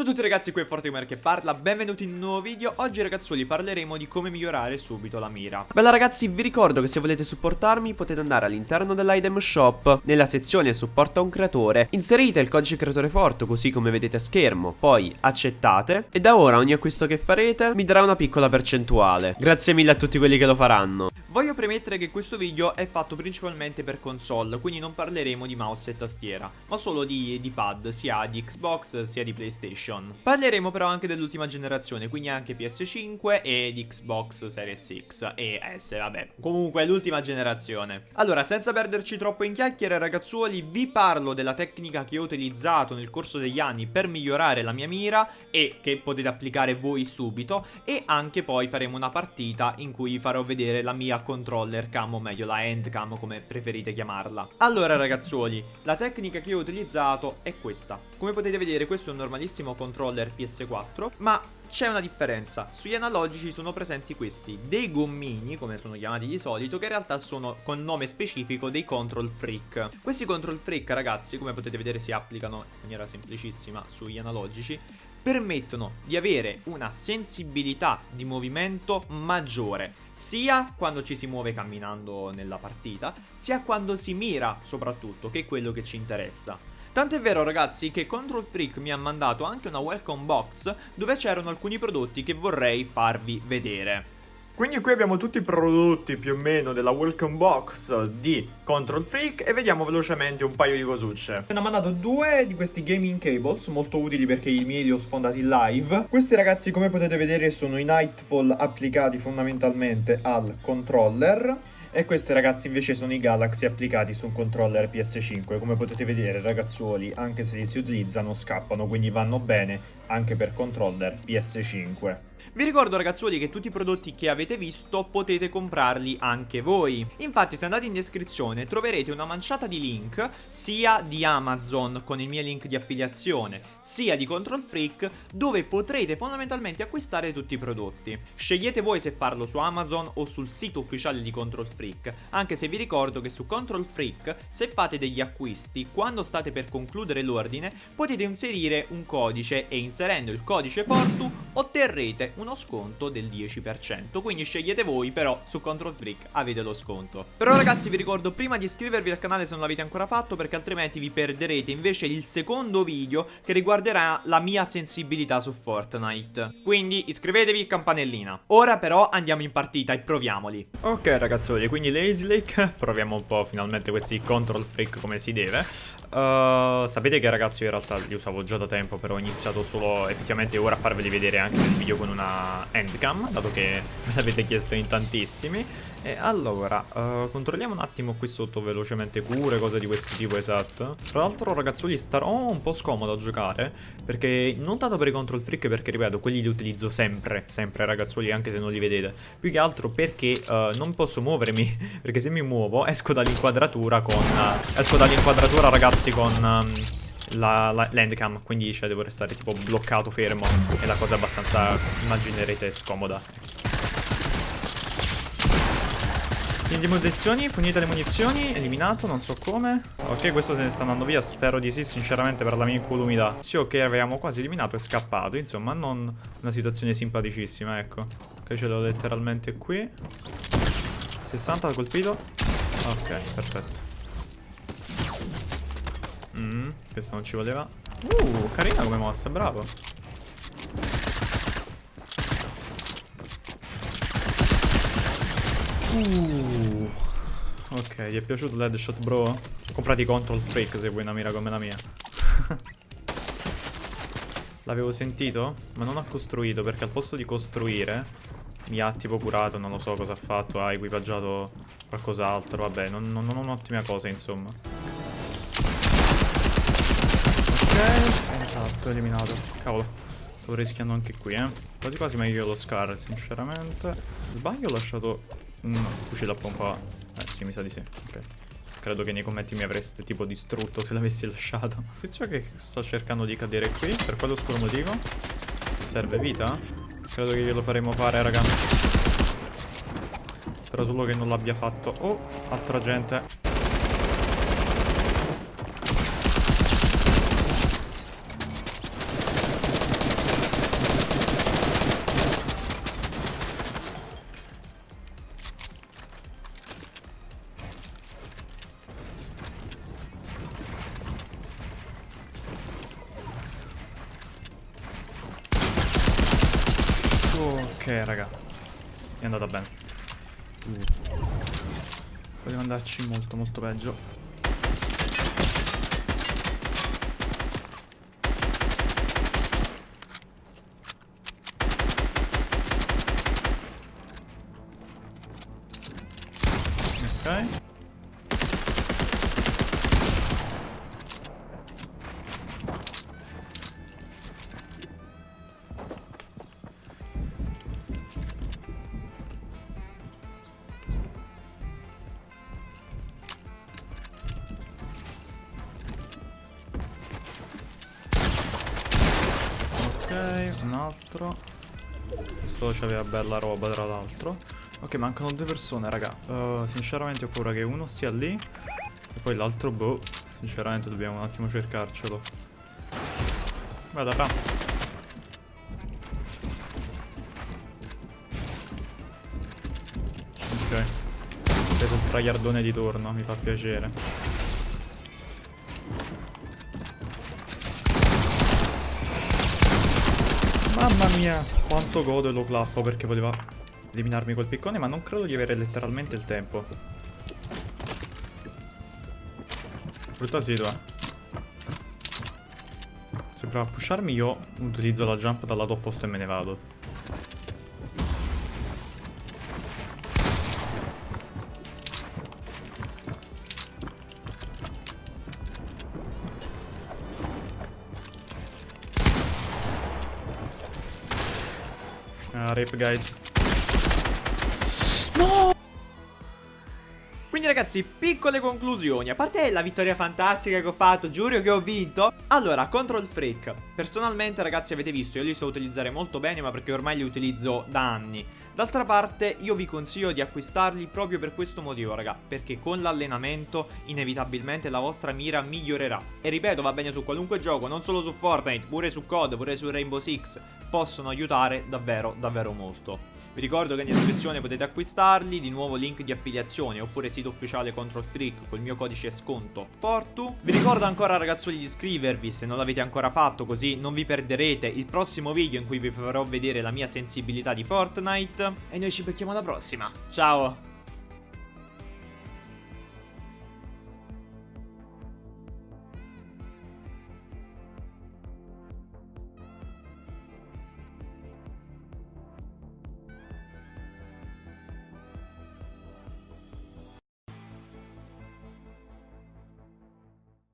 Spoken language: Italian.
Ciao a tutti ragazzi, qui è Fortimer che parla, benvenuti in un nuovo video. Oggi ragazzuoli parleremo di come migliorare subito la mira. Bella ragazzi, vi ricordo che se volete supportarmi potete andare all'interno dell'item shop. Nella sezione supporta un creatore Inserite il codice creatore forte così come vedete a schermo Poi accettate. E da ora ogni acquisto che farete mi darà una piccola percentuale. Grazie mille a tutti quelli che lo faranno Voglio premettere che questo video è fatto principalmente per console Quindi non parleremo di mouse e tastiera Ma solo di, di pad, sia di Xbox sia di PlayStation. Parleremo però anche dell'ultima generazione, quindi anche PS5 e di Xbox Series X e S, vabbè. Comunque l'ultima generazione. Allora, senza perderci troppo in chiacchiere, ragazzuoli, vi parlo della tecnica che ho utilizzato nel corso degli anni per migliorare la mia mira e che potete applicare voi subito e anche poi faremo una partita in cui farò vedere la mia controller cam o meglio la hand cam come preferite chiamarla. Allora ragazzuoli, la tecnica che ho utilizzato è questa. Come potete vedere questo è un normalissimo controller PS4 Ma c'è una differenza, sugli analogici sono presenti questi, dei gommini, come sono chiamati di solito, che in realtà sono con nome specifico dei control freak. Questi control freak, ragazzi, come potete vedere si applicano in maniera semplicissima sugli analogici, permettono di avere una sensibilità di movimento maggiore, sia quando ci si muove camminando nella partita, sia quando si mira soprattutto, che è quello che ci interessa. Tant'è vero ragazzi che Control Freak mi ha mandato anche una welcome box dove c'erano alcuni prodotti che vorrei farvi vedere. Quindi qui abbiamo tutti i prodotti più o meno della welcome box di Control Freak e vediamo velocemente un paio di cosucce. Mi hanno mandato due di questi gaming cables molto utili perché i miei li ho sfondati live. Questi ragazzi come potete vedere sono i Nightfall applicati fondamentalmente al controller. E questi ragazzi invece sono i Galaxy applicati su un controller PS5 Come potete vedere ragazzuoli anche se li si utilizzano scappano quindi vanno bene anche per controller PS5 vi ricordo ragazzuoli che tutti i prodotti che avete visto potete comprarli anche voi. Infatti se andate in descrizione troverete una manciata di link sia di Amazon con il mio link di affiliazione sia di Control Freak dove potrete fondamentalmente acquistare tutti i prodotti. Scegliete voi se farlo su Amazon o sul sito ufficiale di Control Freak. Anche se vi ricordo che su Control Freak se fate degli acquisti quando state per concludere l'ordine potete inserire un codice e inserendo il codice Fortu otterrete uno sconto del 10%. Quindi scegliete voi, però su Control Freak avete lo sconto. Però ragazzi vi ricordo prima di iscrivervi al canale se non l'avete ancora fatto perché altrimenti vi perderete invece il secondo video che riguarderà la mia sensibilità su Fortnite. Quindi iscrivetevi, campanellina. Ora però andiamo in partita e proviamoli. Ok ragazzoli, quindi Lazy Lake, proviamo un po' finalmente questi Control Freak come si deve. Uh, sapete che ragazzi io in realtà li usavo già da tempo però ho iniziato solo effettivamente ora a farveli vedere anche nel video con una handcam dato che me l'avete chiesto in tantissimi e allora, uh, controlliamo un attimo qui sotto velocemente cure, cose di questo tipo, esatto. Tra l'altro ragazzoli starò un po' scomodo a giocare, perché non tanto per i control freak, perché ripeto, quelli li utilizzo sempre, sempre ragazzoli, anche se non li vedete. Più che altro perché uh, non posso muovermi, perché se mi muovo esco dall'inquadratura con... Uh, esco dall'inquadratura ragazzi con... Um, landcam quindi cioè devo restare tipo bloccato fermo è la cosa abbastanza immaginerete scomoda Quindi munizioni, finite le munizioni, eliminato, non so come. Ok, questo se ne sta andando via, spero di sì, sinceramente per la mia incolumità. Sì, ok, avevamo quasi eliminato, è scappato, insomma, non una situazione simpaticissima, ecco. Ok, ce l'ho letteralmente qui. 60 colpito. Ok, perfetto. Mm, questa non ci voleva. Uh, carina come mossa, bravo. Uh. Ok, ti è piaciuto l'headshot bro? Comprati control freak se vuoi una mira come la mia. L'avevo sentito, ma non ha costruito perché al posto di costruire mi ha tipo curato, non lo so cosa ha fatto, ha equipaggiato qualcos'altro, vabbè, non, non, non un'ottima cosa insomma. Esatto, eliminato. Cavolo, stavo rischiando anche qui, eh. Quasi quasi meglio lo scar, sinceramente. Sbaglio ho lasciato un fucile a pompa Eh sì mi sa di sì Ok Credo che nei commenti mi avreste tipo distrutto se l'avessi lasciato Tizio che sto cercando di cadere qui Per quello oscuro motivo Serve vita? Credo che glielo faremo fare raga Spero solo che non l'abbia fatto Oh altra gente Ok, raga. È andata bene. Vogliamo andarci molto, molto peggio. Ok. Un altro. Questo c'aveva bella roba tra l'altro. Ok, mancano due persone, raga. Uh, sinceramente ho paura che uno sia lì. E poi l'altro, boh. Sinceramente dobbiamo un attimo cercarcelo. Vada, fa. Ok. Ho preso il tragliardone di turno, mi fa piacere. Mamma mia, quanto godo e lo clappo perché voleva eliminarmi quel piccone, ma non credo di avere letteralmente il tempo. Brutta situa. Se prova a pusharmi io utilizzo la jump dal lato opposto e me ne vado. Ah, rip guys. No! Quindi ragazzi, piccole conclusioni. A parte la vittoria fantastica che ho fatto, giuro che ho vinto. Allora, Control Freak. Personalmente ragazzi avete visto, io li so utilizzare molto bene, ma perché ormai li utilizzo da anni. D'altra parte io vi consiglio di acquistarli proprio per questo motivo raga Perché con l'allenamento inevitabilmente la vostra mira migliorerà. E ripeto va bene su qualunque gioco non solo su Fortnite Pure su COD, pure su Rainbow Six Possono aiutare davvero davvero molto vi ricordo che in descrizione potete acquistarli, di nuovo link di affiliazione oppure sito ufficiale Control Freak col mio codice sconto Fortu. Vi ricordo ancora ragazzoli di iscrivervi se non l'avete ancora fatto così non vi perderete il prossimo video in cui vi farò vedere la mia sensibilità di Fortnite. E noi ci becchiamo alla prossima. Ciao!